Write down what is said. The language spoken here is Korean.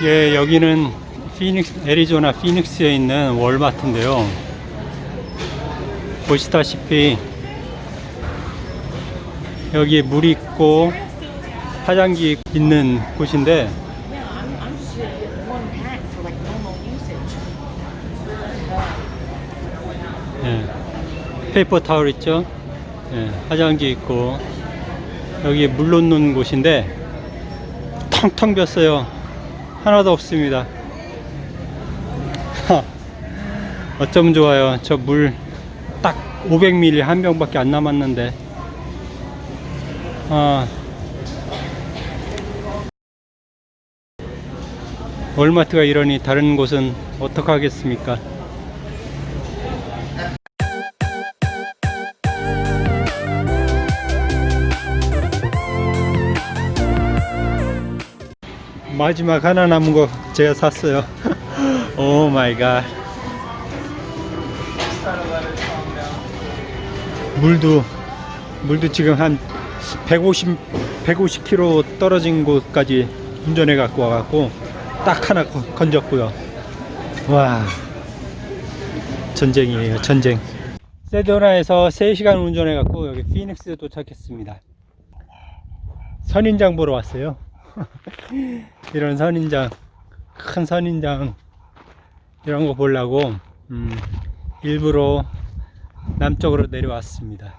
예, 여기는 피닉스, 애리조나 피닉스에 있는 월마트인데요. 보시다시피 여기에 물이 있고 화장지 있는 곳인데. 예, paper towel 있죠? 예, 화장지 있고 여기에 물 놓는 곳인데 텅텅 비었어요. 하나도 없습니다. 하, 어쩜 좋아요. 저 물 딱 500ml 한 병밖에 안 남았는데. 아, 월마트가 이러니 다른 곳은 어떡하겠습니까? 마지막 하나 남은 거 제가 샀어요. oh my god. 물도 물도 지금 한 150 150km 떨어진 곳까지 운전해 갖고 와 갖고 딱 하나 거- 건졌고요. 와. 전쟁이에요, 전쟁. 세도나에서 3시간 운전해 갖고 여기 피닉스에 도착했습니다. 선인장 보러 왔어요. 이런 선인장, 큰 선인장 이런 거 보려고 음, 일부러 남쪽으로 내려왔습니다.